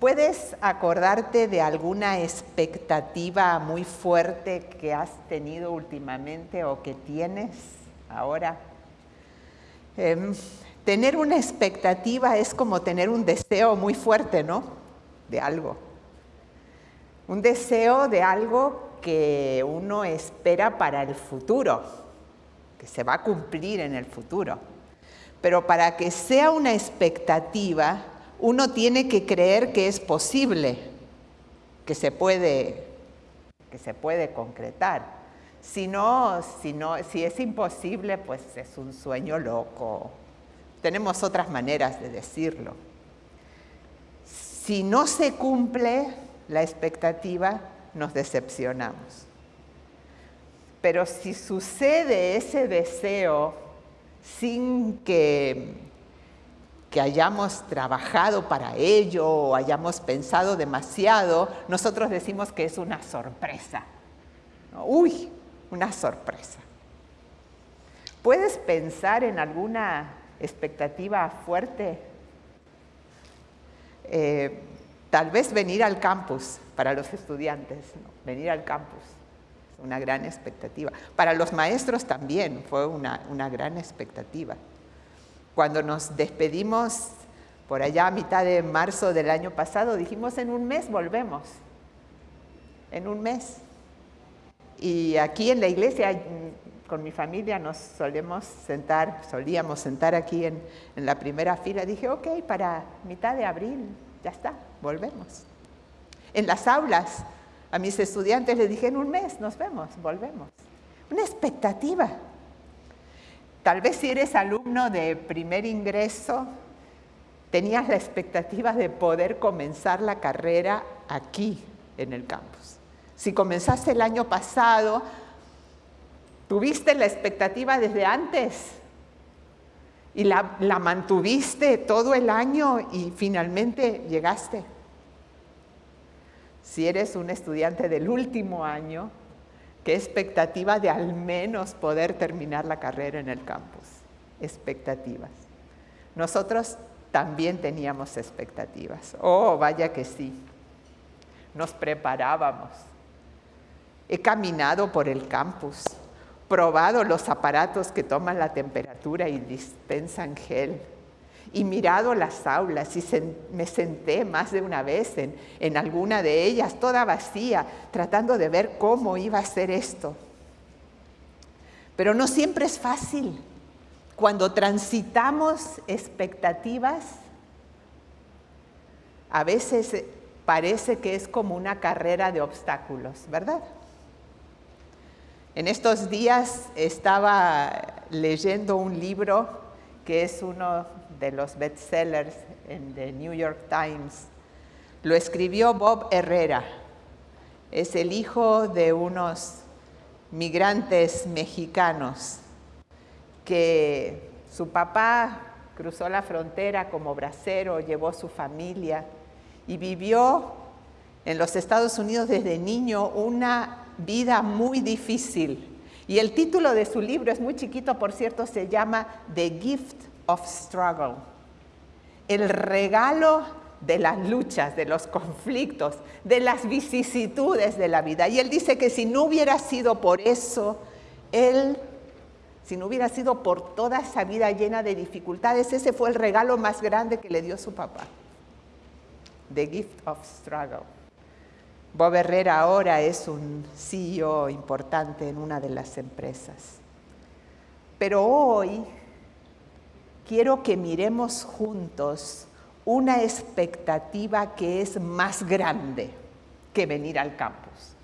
¿Puedes acordarte de alguna expectativa muy fuerte que has tenido últimamente o que tienes ahora? Em, tener una expectativa es como tener un deseo muy fuerte, ¿no? De algo. Un deseo de algo que uno espera para el futuro, que se va a cumplir en el futuro. Pero para que sea una expectativa, uno tiene que creer que es posible, que se puede, que se puede concretar. Si no, si no, si es imposible, pues es un sueño loco. Tenemos otras maneras de decirlo. Si no se cumple la expectativa, nos decepcionamos. Pero si sucede ese deseo sin que que hayamos trabajado para ello o hayamos pensado demasiado, nosotros decimos que es una sorpresa. Uy, una sorpresa. ¿Puedes pensar en alguna expectativa fuerte? Eh, tal vez venir al campus para los estudiantes, venir al campus, una gran expectativa. Para los maestros también fue una gran expectativa. Cuando nos despedimos por allá a mitad de marzo del año pasado, dijimos en un mes volvemos, en un mes. Y aquí en la iglesia, con mi familia, nos solemos sentar, solíamos sentar aquí en, en la primera fila. Dije, ok, para mitad de abril, ya está, volvemos. En las aulas, a mis estudiantes les dije, en un mes nos vemos, volvemos. Una expectativa. Tal vez si eres alumno de primer ingreso, tenías la expectativa de poder comenzar la carrera aquí en el campus. Si comenzaste el año pasado, tuviste la expectativa desde antes y la, mantuviste todo el año y finalmente llegaste. Si eres un estudiante del último año, Qué expectativa de al menos poder terminar la carrera en el campus. Expectativas. Nosotros también teníamos expectativas. Oh, vaya que sí. Nos preparábamos. He caminado por el campus, probado los aparatos que toman la temperatura y dispensan gel y mirado las aulas y me senté más de una vez en, en alguna de ellas, toda vacía, tratando de ver cómo iba a ser esto. Pero no siempre es fácil. Cuando transitamos expectativas, a veces parece que es como una carrera de obstáculos, ¿verdad? En estos días estaba leyendo un libro que es uno de los bestsellers en The New York Times. Lo escribió Bob Herrera. Es el hijo de unos migrantes mexicanos que su papá cruzó la frontera como bracero, llevó su familia y vivió en los Estados Unidos desde niño una vida muy difícil. Y el título de su libro es muy chiquito, por cierto, se llama The Gift of struggle, el regalo de las luchas, de los conflictos, de las vicisitudes de la vida. Y él dice que si no hubiera sido por eso, él, si no hubiera sido por toda esa vida llena de dificultades, ese fue el regalo más grande que le dio su papá. The gift of struggle. Bob Herrera ahora es un CEO importante en una de las empresas. Pero hoy quiero que miremos juntos una expectativa que es más grande que venir al campus.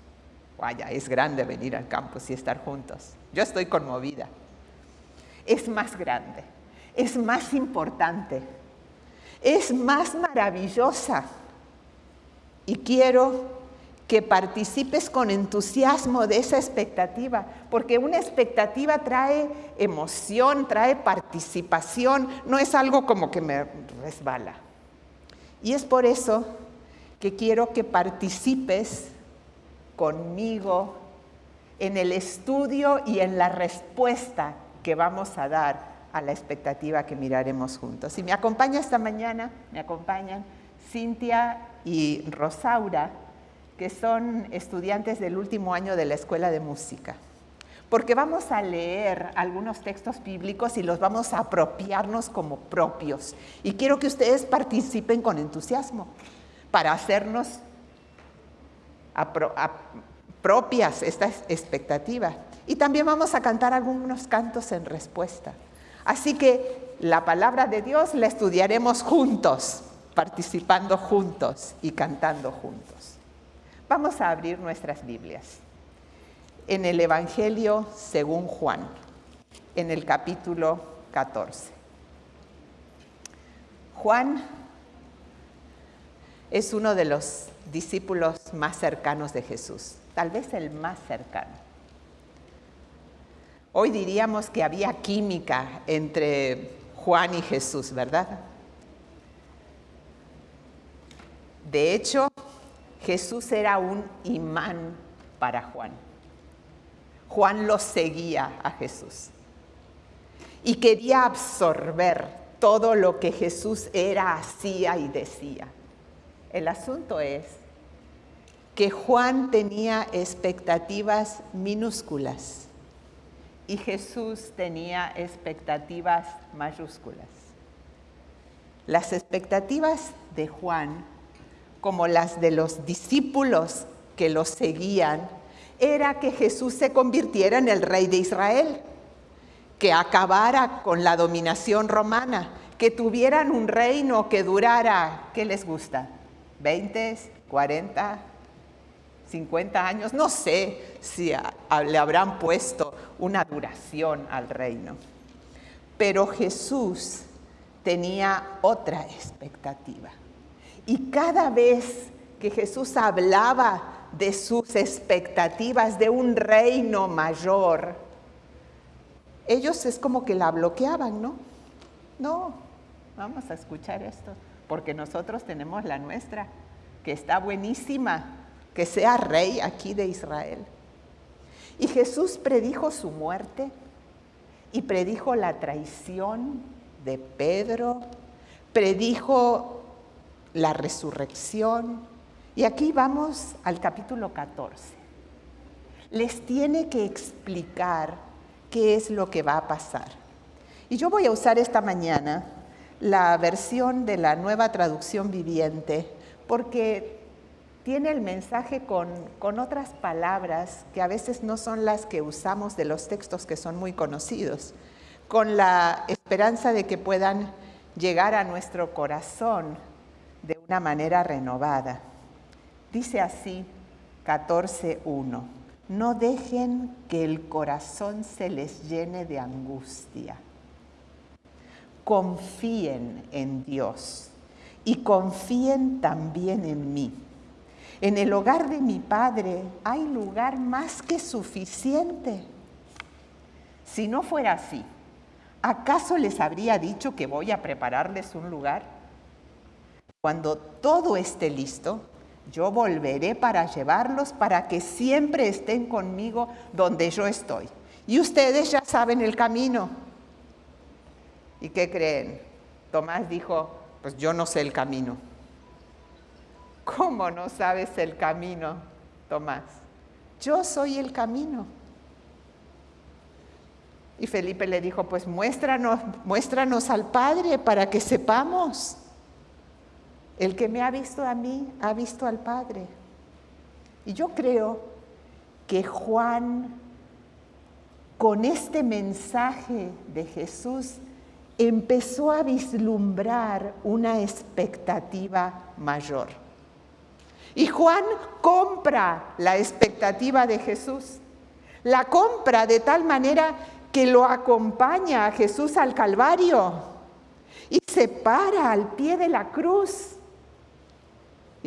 Vaya, es grande venir al campus y estar juntos. Yo estoy conmovida. Es más grande, es más importante, es más maravillosa. Y quiero que participes con entusiasmo de esa expectativa, porque una expectativa trae emoción, trae participación, no es algo como que me resbala. Y es por eso que quiero que participes conmigo en el estudio y en la respuesta que vamos a dar a la expectativa que miraremos juntos. Si me acompaña esta mañana, me acompañan, Cintia y Rosaura, que son estudiantes del último año de la Escuela de Música. Porque vamos a leer algunos textos bíblicos y los vamos a apropiarnos como propios. Y quiero que ustedes participen con entusiasmo para hacernos propias esta expectativa. Y también vamos a cantar algunos cantos en respuesta. Así que la palabra de Dios la estudiaremos juntos, participando juntos y cantando juntos. Vamos a abrir nuestras Biblias. En el Evangelio según Juan, en el capítulo 14. Juan es uno de los discípulos más cercanos de Jesús, tal vez el más cercano. Hoy diríamos que había química entre Juan y Jesús, ¿verdad? De hecho, Jesús era un imán para Juan. Juan lo seguía a Jesús y quería absorber todo lo que Jesús era, hacía y decía. El asunto es que Juan tenía expectativas minúsculas y Jesús tenía expectativas mayúsculas. Las expectativas de Juan, como las de los discípulos que lo seguían, era que Jesús se convirtiera en el rey de Israel, que acabara con la dominación romana, que tuvieran un reino que durara, ¿qué les gusta? ¿20, 40, 50 años? No sé si le habrán puesto una duración al reino. Pero Jesús tenía otra expectativa. Y cada vez que Jesús hablaba de sus expectativas de un reino mayor, ellos es como que la bloqueaban, ¿no? No, vamos a escuchar esto, porque nosotros tenemos la nuestra, que está buenísima, que sea rey aquí de Israel. Y Jesús predijo su muerte y predijo la traición de Pedro, predijo la resurrección. Y aquí vamos al capítulo 14. Les tiene que explicar qué es lo que va a pasar. Y yo voy a usar esta mañana la versión de la nueva traducción viviente porque tiene el mensaje con, con, otras palabras que a veces no son las que usamos de los textos que son muy conocidos, con la esperanza de que puedan llegar a nuestro corazón de una manera renovada. Dice así 14.1, no dejen que el corazón se les llene de angustia. Confíen en Dios y confíen también en mí en el hogar de mi Padre hay lugar más que suficiente. Si no fuera así, ¿acaso les habría dicho que voy a prepararles un lugar? Cuando todo esté listo, yo volveré para llevarlos para que siempre estén conmigo donde yo estoy. Y ustedes ya saben el camino. ¿Y qué creen? Tomás dijo, pues yo no sé el camino. ¿Cómo no sabes el camino, Tomás? Yo soy el camino. Y Felipe le dijo, pues muéstranos, muéstranos al Padre para que sepamos. El que me ha visto a mí, ha visto al Padre. Y yo creo que Juan, con este mensaje de Jesús, empezó a vislumbrar una expectativa mayor. Y Juan compra la expectativa de Jesús. La compra de tal manera que lo acompaña a Jesús al Calvario y se para al pie de la cruz.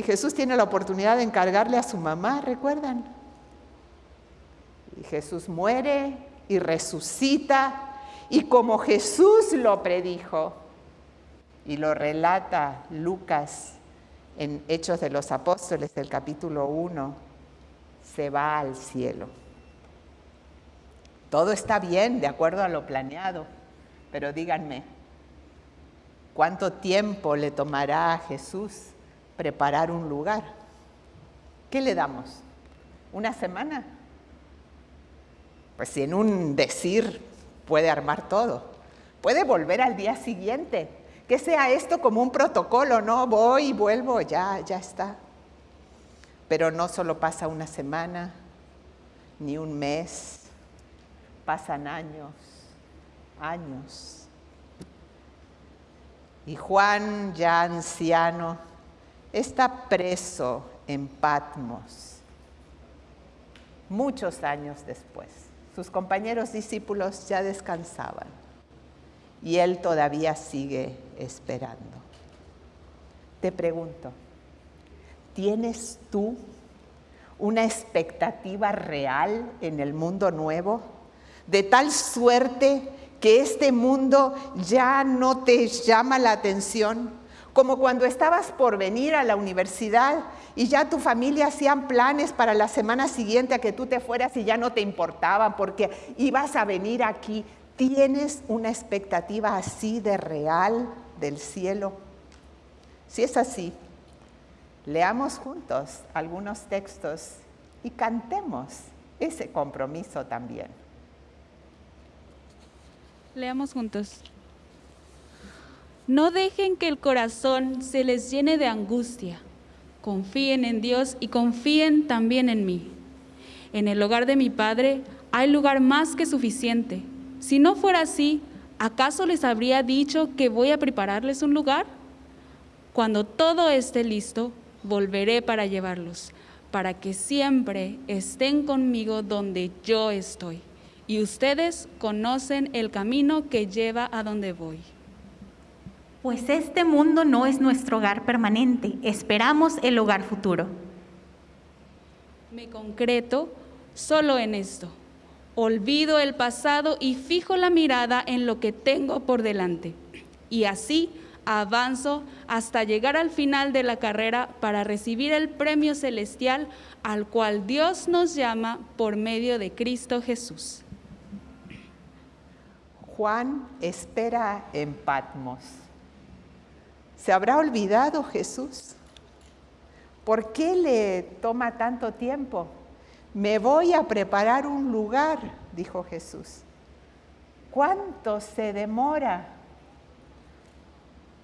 Y Jesús tiene la oportunidad de encargarle a su mamá, ¿recuerdan? Y Jesús muere y resucita y como Jesús lo predijo y lo relata Lucas en Hechos de los Apóstoles, el capítulo 1, se va al cielo. Todo está bien, de acuerdo a lo planeado, pero díganme, ¿cuánto tiempo le tomará a Jesús preparar un lugar. ¿Qué le damos? ¿Una semana? Pues si en un decir puede armar todo, puede volver al día siguiente, que sea esto como un protocolo, no voy y vuelvo, ya, ya está. Pero no solo pasa una semana, ni un mes, pasan años, años. Y Juan, ya anciano, está preso en Patmos, muchos años después. Sus compañeros discípulos ya descansaban y él todavía sigue esperando. Te pregunto, ¿tienes tú una expectativa real en el mundo nuevo? De tal suerte que este mundo ya no te llama la atención, como cuando estabas por venir a la universidad y ya tu familia hacían planes para la semana siguiente a que tú te fueras y ya no te importaban porque ibas a venir aquí. ¿Tienes una expectativa así de real del cielo? Si es así, leamos juntos algunos textos y cantemos ese compromiso también. Leamos juntos. No dejen que el corazón se les llene de angustia. Confíen en Dios y confíen también en mí. En el hogar de mi Padre hay lugar más que suficiente. Si no fuera así, ¿acaso les habría dicho que voy a prepararles un lugar? Cuando todo esté listo, volveré para llevarlos, para que siempre estén conmigo donde yo estoy. Y ustedes conocen el camino que lleva a donde voy. Pues este mundo no es nuestro hogar permanente, esperamos el hogar futuro. Me concreto solo en esto. Olvido el pasado y fijo la mirada en lo que tengo por delante. Y así avanzo hasta llegar al final de la carrera para recibir el premio celestial al cual Dios nos llama por medio de Cristo Jesús. Juan espera en Patmos. ¿Se habrá olvidado Jesús? ¿Por qué le toma tanto tiempo? Me voy a preparar un lugar, dijo Jesús. ¿Cuánto se demora?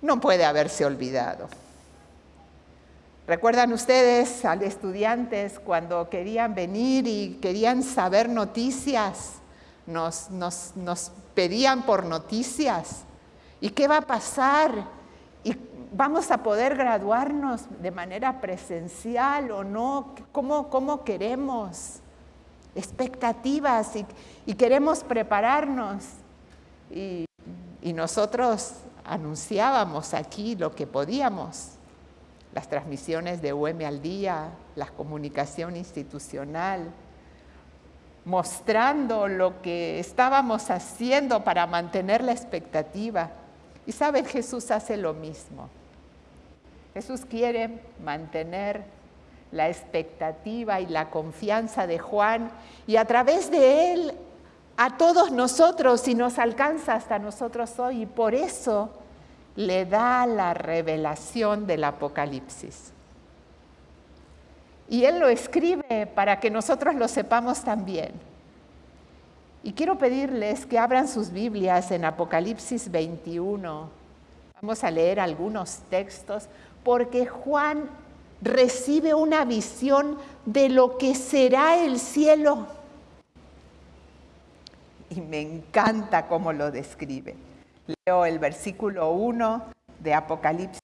No puede haberse olvidado. ¿Recuerdan ustedes a los estudiantes cuando querían venir y querían saber noticias? Nos, nos pedían por noticias. ¿Y qué va a pasar? ¿Y vamos a poder graduarnos de manera presencial o no? ¿Cómo, cómo queremos? Expectativas y, queremos prepararnos. Y, y nosotros anunciábamos aquí lo que podíamos, las transmisiones de UM al día, la comunicación institucional, mostrando lo que estábamos haciendo para mantener la expectativa. Y saben, Jesús hace lo mismo. Jesús quiere mantener la expectativa y la confianza de Juan y a través de él a todos nosotros y nos alcanza hasta nosotros hoy y por eso le da la revelación del Apocalipsis. Y él lo escribe para que nosotros lo sepamos también. Y quiero pedirles que abran sus Biblias en Apocalipsis 21. Vamos a leer algunos textos porque Juan recibe una visión de lo que será el cielo y me encanta cómo lo describe. Leo el versículo 1 de Apocalipsis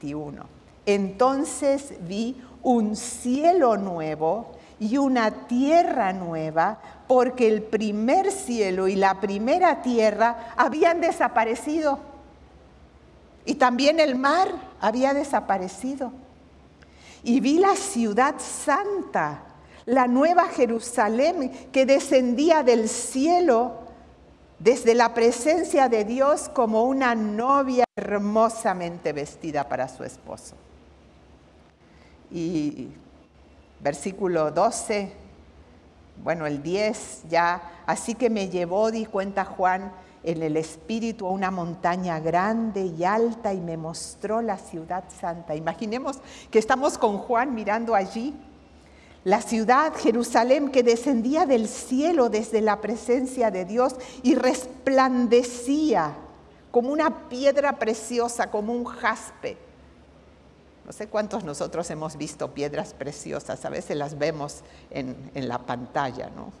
21. Entonces vi un cielo nuevo y una tierra nueva, porque el primer cielo y la primera tierra habían desaparecido. Y también el mar había desaparecido. Y vi la ciudad santa la nueva Jerusalén que descendía del cielo desde la presencia de Dios como una novia hermosamente vestida para su esposo. Y versículo 12, bueno, el 10 ya, así que me llevó, di cuenta Juan, en el espíritu a una montaña grande y alta y me mostró la ciudad santa. Imaginemos que estamos con Juan mirando allí la ciudad Jerusalén que descendía del cielo desde la presencia de Dios y resplandecía como una piedra preciosa, como un jaspe. No sé cuántos nosotros hemos visto piedras preciosas, a veces las vemos en, en la pantalla, ¿no?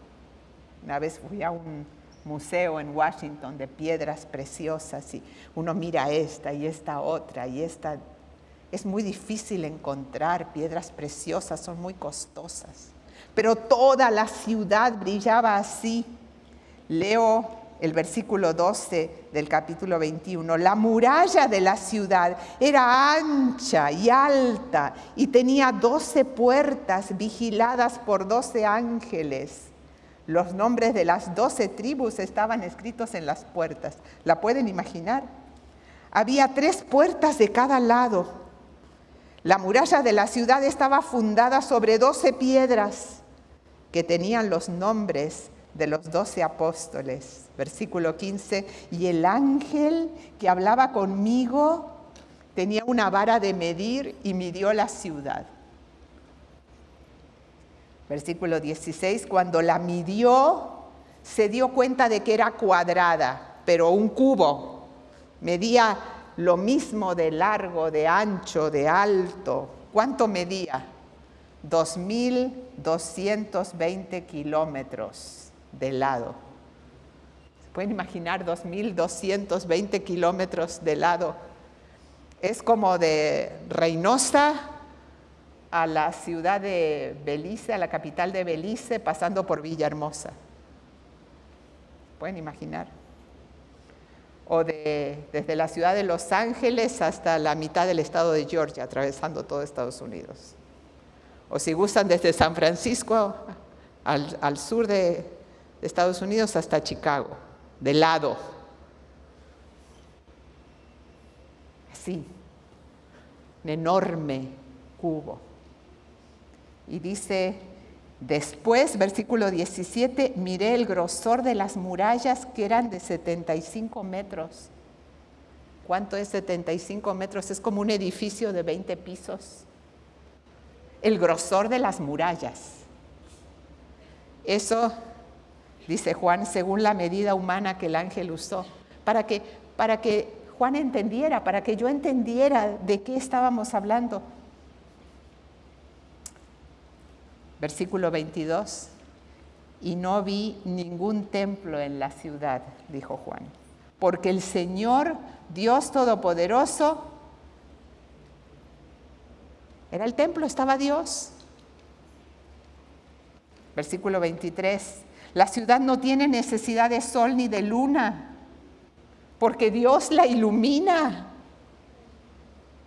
Una vez fui a un, museo en Washington de piedras preciosas y uno mira esta y esta otra y esta. Es muy difícil encontrar piedras preciosas, son muy costosas. Pero toda la ciudad brillaba así. Leo el versículo 12 del capítulo 21. La muralla de la ciudad era ancha y alta y tenía doce puertas vigiladas por doce ángeles los nombres de las doce tribus estaban escritos en las puertas. ¿La pueden imaginar? Había tres puertas de cada lado. La muralla de la ciudad estaba fundada sobre doce piedras que tenían los nombres de los doce apóstoles. Versículo 15, y el ángel que hablaba conmigo tenía una vara de medir y midió la ciudad Versículo 16, cuando la midió, se dio cuenta de que era cuadrada, pero un cubo. Medía lo mismo de largo, de ancho, de alto. ¿Cuánto medía? 2.220 kilómetros de lado. ¿Se pueden imaginar 2.220 kilómetros de lado? Es como de Reynosa a la ciudad de Belice, a la capital de Belice, pasando por Villahermosa. ¿Pueden imaginar? O desde la ciudad de Los Ángeles hasta la mitad del estado de Georgia, atravesando todo Estados Unidos. O si gustan, desde San Francisco al, al sur de Estados Unidos hasta Chicago, de lado. Así, un enorme cubo. Y dice, después, versículo 17, miré el grosor de las murallas que eran de 75 metros. ¿Cuánto es 75 metros? Es como un edificio de 20 pisos. El grosor de las murallas. Eso, dice Juan, según la medida humana que el ángel usó, para que, para que Juan entendiera, para que yo entendiera de qué estábamos hablando. Versículo 22. Y no vi ningún templo en la ciudad, dijo Juan, porque el Señor, Dios Todopoderoso, era el templo, estaba Dios. Versículo 23. La ciudad no tiene necesidad de sol ni de luna, porque Dios la ilumina.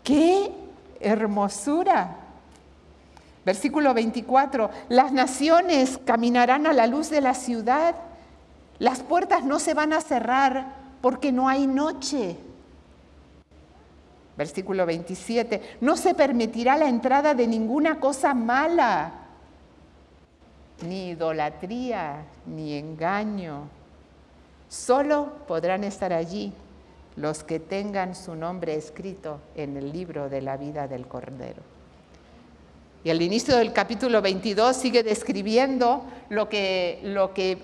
¡Qué hermosura! Versículo 24, las naciones caminarán a la luz de la ciudad, las puertas no se van a cerrar porque no hay noche. Versículo 27, no se permitirá la entrada de ninguna cosa mala, ni idolatría, ni engaño. Solo podrán estar allí los que tengan su nombre escrito en el libro de la vida del Cordero. Y al inicio del capítulo 22 sigue describiendo lo que, lo que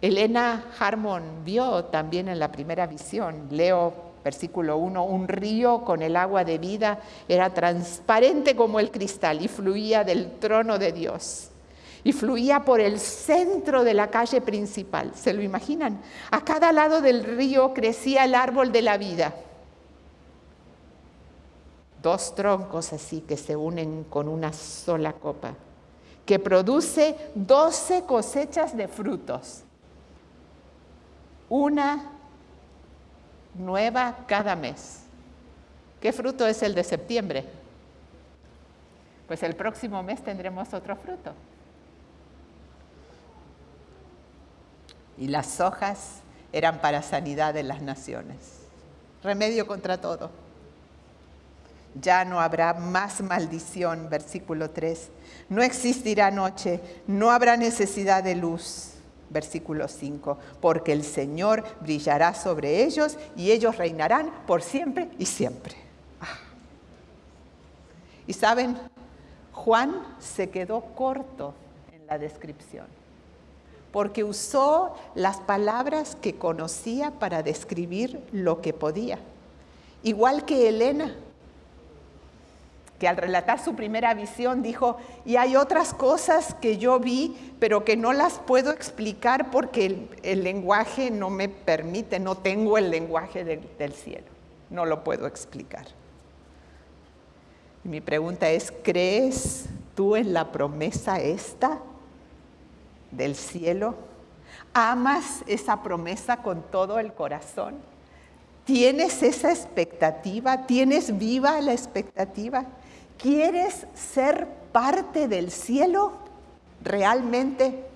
Elena Harmon vio también en la primera visión. Leo versículo 1, un río con el agua de vida era transparente como el cristal y fluía del trono de Dios. Y fluía por el centro de la calle principal. ¿Se lo imaginan? A cada lado del río crecía el árbol de la vida dos troncos así que se unen con una sola copa, que produce doce cosechas de frutos, una nueva cada mes. ¿Qué fruto es el de septiembre? Pues el próximo mes tendremos otro fruto. Y las hojas eran para sanidad de las naciones, remedio contra todo ya no habrá más maldición, versículo 3. No existirá noche, no habrá necesidad de luz. versículo 5, porque el Señor brillará sobre ellos y ellos reinarán por siempre y siempre. Ah. Y saben, Juan se quedó corto en la descripción, porque usó las palabras que conocía para describir lo que podía, igual que Elena que al relatar su primera visión dijo, y hay otras cosas que yo vi, pero que no las puedo explicar porque el, lenguaje no me permite, no tengo el lenguaje del cielo, no lo puedo explicar. Mi pregunta es, ¿crees tú en la promesa esta del cielo? ¿Amas esa promesa con todo el corazón? ¿Tienes esa expectativa? ¿Tienes viva la expectativa? ¿Quieres ser parte del cielo realmente?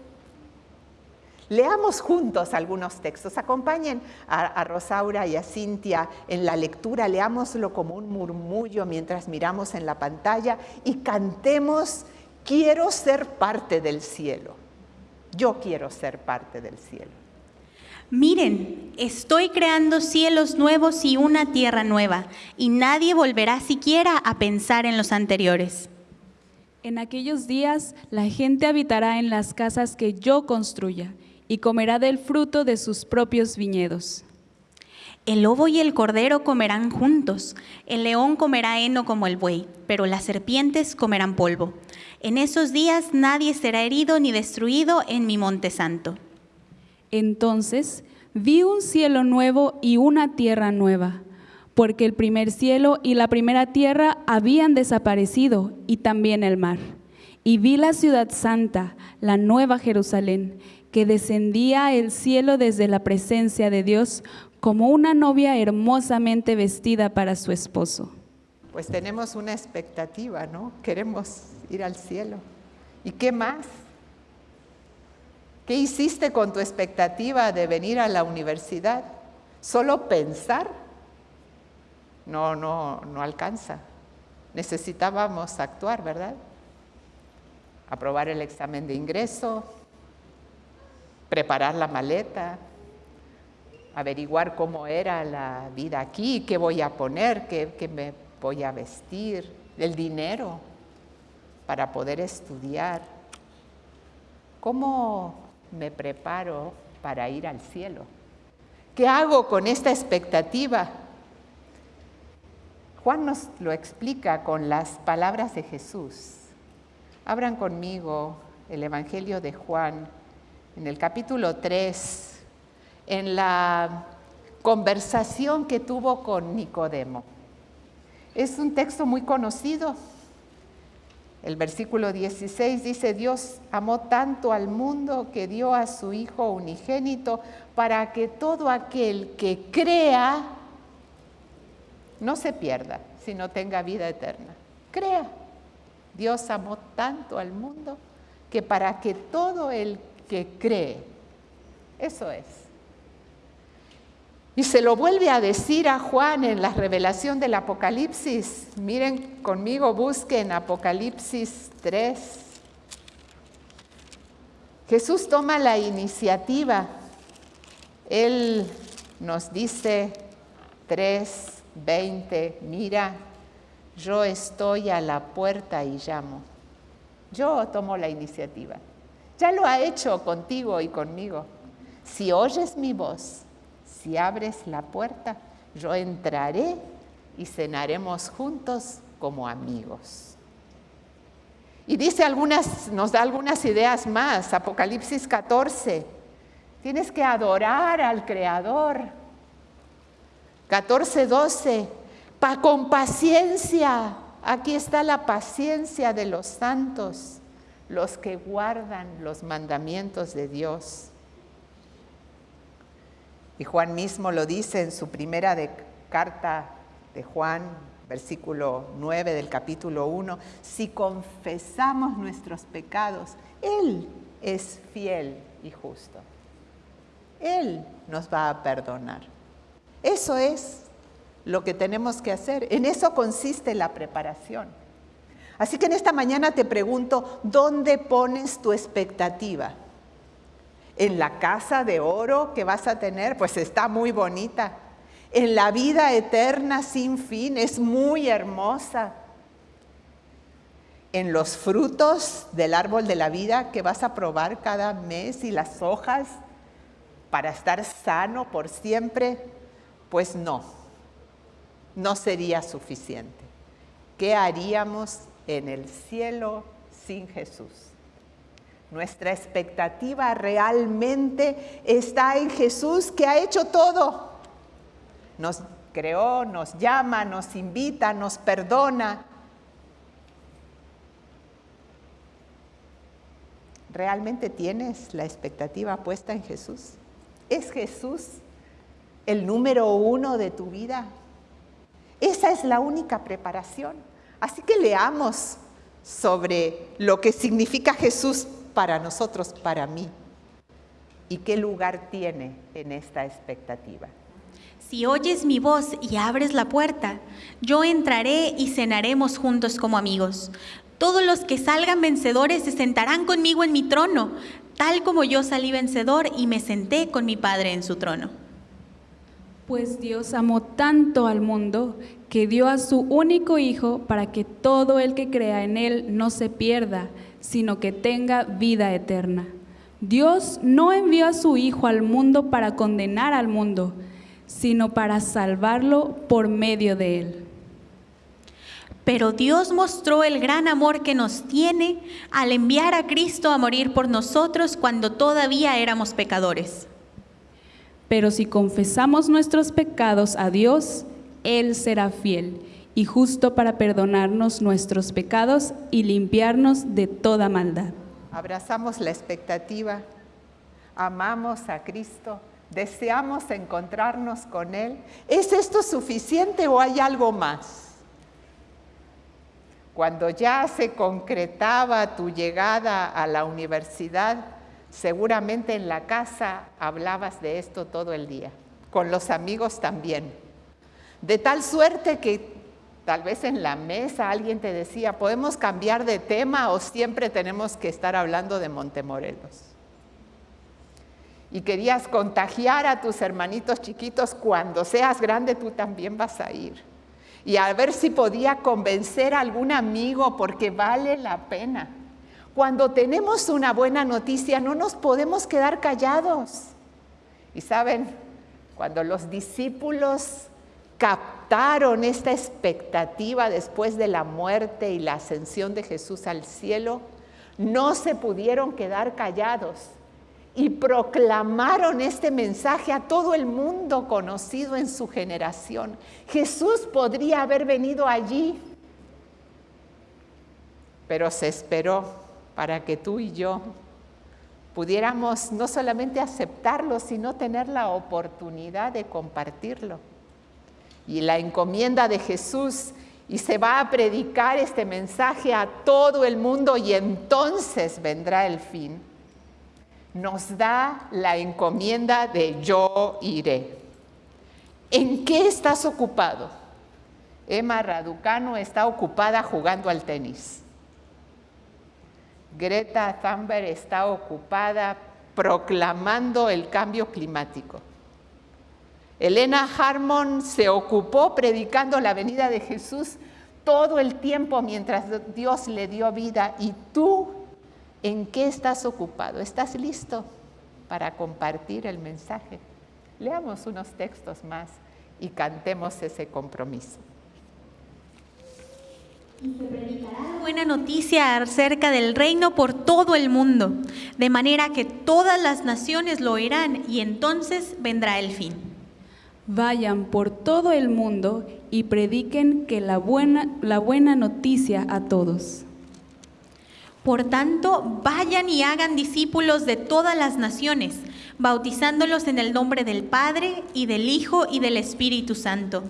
Leamos juntos algunos textos. Acompañen a, Rosaura y a Cintia en la lectura. Leámoslo como un murmullo mientras miramos en la pantalla y cantemos, quiero ser parte del cielo. Yo quiero ser parte del cielo. Miren, estoy creando cielos nuevos y una tierra nueva, y nadie volverá siquiera a pensar en los anteriores. En aquellos días la gente habitará en las casas que yo construya y comerá del fruto de sus propios viñedos. El lobo y el cordero comerán juntos, el león comerá heno como el buey, pero las serpientes comerán polvo. En esos días nadie será herido ni destruido en mi monte santo. Entonces vi un cielo nuevo y una tierra nueva, porque el primer cielo y la primera tierra habían desaparecido y también el mar. Y vi la ciudad santa, la nueva Jerusalén, que descendía el cielo desde la presencia de Dios como una novia hermosamente vestida para su esposo. Pues tenemos una expectativa, ¿no? Queremos ir al cielo. ¿Y qué más? ¿Qué hiciste con tu expectativa de venir a la universidad? ¿Solo pensar? No, no, no alcanza. Necesitábamos actuar, ¿verdad? Aprobar el examen de ingreso, preparar la maleta, averiguar cómo era la vida aquí, qué voy a poner, qué, qué me voy a vestir, el dinero para poder estudiar. ¿Cómo me preparo para ir al cielo? ¿Qué hago con esta expectativa? Juan nos lo explica con las palabras de Jesús. Abran conmigo el Evangelio de Juan en el capítulo 3, en la conversación que tuvo con Nicodemo. Es un texto muy conocido, el versículo 16 dice, Dios amó tanto al mundo que dio a su Hijo unigénito para que todo aquel que crea no se pierda, sino tenga vida eterna. Crea. Dios amó tanto al mundo que para que todo el que cree, eso es, y se lo vuelve a decir a Juan en la revelación del Apocalipsis. Miren conmigo, busquen Apocalipsis 3. Jesús toma la iniciativa. Él nos dice 3:20, mira, yo estoy a la puerta y llamo. Yo tomo la iniciativa. Ya lo ha hecho contigo y conmigo. Si oyes mi voz, si abres la puerta, yo entraré y cenaremos juntos como amigos. Y dice algunas, nos da algunas ideas más, Apocalipsis 14. Tienes que adorar al Creador. 14, 12. Pa, con paciencia. Aquí está la paciencia de los santos, los que guardan los mandamientos de Dios. Y Juan mismo lo dice en su primera carta de Juan, versículo 9 del capítulo 1, si confesamos nuestros pecados, Él es fiel y justo. Él nos va a perdonar. Eso es lo que tenemos que hacer. En eso consiste la preparación. Así que en esta mañana te pregunto, ¿dónde pones tu expectativa? En la casa de oro que vas a tener, pues está muy bonita. En la vida eterna sin fin, es muy hermosa. En los frutos del árbol de la vida que vas a probar cada mes y las hojas para estar sano por siempre, pues no, no sería suficiente. ¿Qué haríamos en el cielo sin Jesús? Nuestra expectativa realmente está en Jesús que ha hecho todo. Nos creó, nos llama, nos invita, nos perdona. ¿Realmente tienes la expectativa puesta en Jesús? ¿Es Jesús el número uno de tu vida? Esa es la única preparación. Así que leamos sobre lo que significa Jesús para nosotros, para mí, y qué lugar tiene en esta expectativa. Si oyes mi voz y abres la puerta, yo entraré y cenaremos juntos como amigos. Todos los que salgan vencedores se sentarán conmigo en mi trono, tal como yo salí vencedor y me senté con mi Padre en su trono. Pues Dios amó tanto al mundo que dio a su único Hijo para que todo el que crea en Él no se pierda, sino que tenga vida eterna. Dios no envió a su Hijo al mundo para condenar al mundo, sino para salvarlo por medio de Él. Pero Dios mostró el gran amor que nos tiene al enviar a Cristo a morir por nosotros cuando todavía éramos pecadores. Pero si confesamos nuestros pecados a Dios, Él será fiel y justo para perdonarnos nuestros pecados y limpiarnos de toda maldad. Abrazamos la expectativa, amamos a Cristo, deseamos encontrarnos con Él. ¿Es esto suficiente o hay algo más? Cuando ya se concretaba tu llegada a la universidad, seguramente en la casa hablabas de esto todo el día, con los amigos también. De tal suerte que tal vez en la mesa alguien te decía, ¿podemos cambiar de tema o siempre tenemos que estar hablando de Montemorelos? Y querías contagiar a tus hermanitos chiquitos, cuando seas grande tú también vas a ir y a ver si podía convencer a algún amigo porque vale la pena. Cuando tenemos una buena noticia no nos podemos quedar callados. Y saben, cuando los discípulos captaron esta expectativa después de la muerte y la ascensión de Jesús al cielo, no se pudieron quedar callados y proclamaron este mensaje a todo el mundo conocido en su generación. Jesús podría haber venido allí, pero se esperó para que tú y yo pudiéramos no solamente aceptarlo, sino tener la oportunidad de compartirlo. Y la encomienda de Jesús, y se va a predicar este mensaje a todo el mundo y entonces vendrá el fin nos da la encomienda de yo iré. ¿En qué estás ocupado? Emma Raducano está ocupada jugando al tenis. Greta Thunberg está ocupada proclamando el cambio climático. Elena Harmon se ocupó predicando la venida de Jesús todo el tiempo mientras Dios le dio vida y tú ¿En qué estás ocupado? ¿Estás listo para compartir el mensaje? Leamos unos textos más y cantemos ese compromiso. Y se predicará buena noticia acerca del reino por todo el mundo, de manera que todas las naciones lo oirán y entonces vendrá el fin. Vayan por todo el mundo y prediquen que la buena, la buena noticia a todos. Por tanto, vayan y hagan discípulos de todas las naciones, bautizándolos en el nombre del Padre y del Hijo y del Espíritu Santo.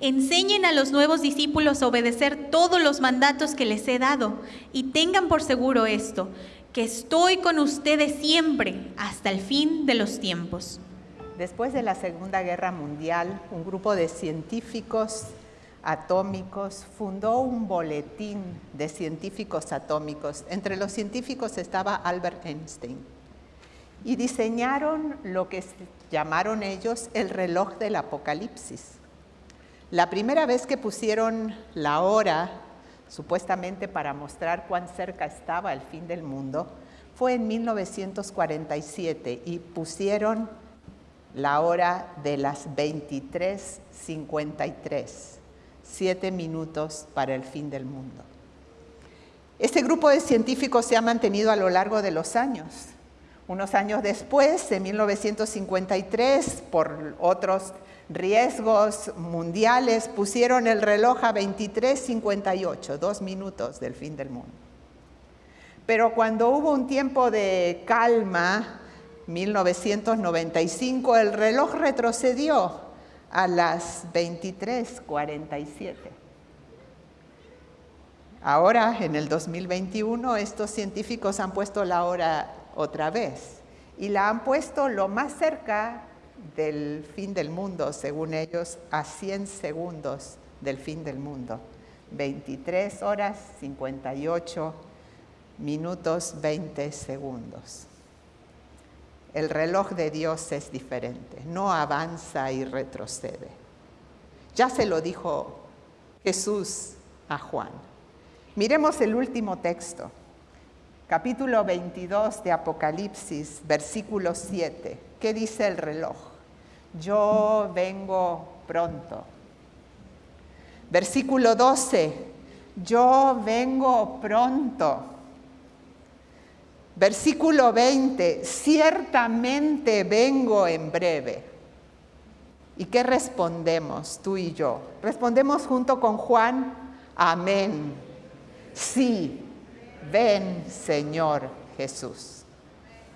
Enseñen a los nuevos discípulos a obedecer todos los mandatos que les he dado y tengan por seguro esto, que estoy con ustedes siempre hasta el fin de los tiempos. Después de la Segunda Guerra Mundial, un grupo de científicos atómicos, fundó un boletín de científicos atómicos. Entre los científicos estaba Albert Einstein. y diseñaron lo que llamaron ellos el reloj del apocalipsis. La primera vez que pusieron la hora, supuestamente para mostrar cuán cerca estaba el fin del mundo, fue en 1947 y pusieron la hora de las 23.53, siete minutos para el fin del mundo. Este grupo de científicos se ha mantenido a lo largo de los años. Unos años después, en 1953, por otros riesgos mundiales, pusieron el reloj a 23.58, dos minutos del fin del mundo. Pero cuando hubo un tiempo de calma, 1995, el reloj retrocedió a las 23.47. Ahora, en el 2021, estos científicos han puesto la hora otra vez y la han puesto lo más cerca del fin del mundo, según ellos, a 100 segundos del fin del mundo. 23 horas 58 minutos 20 segundos. El reloj de Dios es diferente, no avanza y retrocede. Ya se lo dijo Jesús a Juan. Miremos el último texto, capítulo 22 de Apocalipsis, versículo 7. ¿Qué dice el reloj? Yo vengo pronto. Versículo 12. Yo vengo pronto. Versículo 20. Ciertamente vengo en breve. ¿Y qué respondemos tú y yo? Respondemos junto con Juan, amén. Sí, ven Señor Jesús.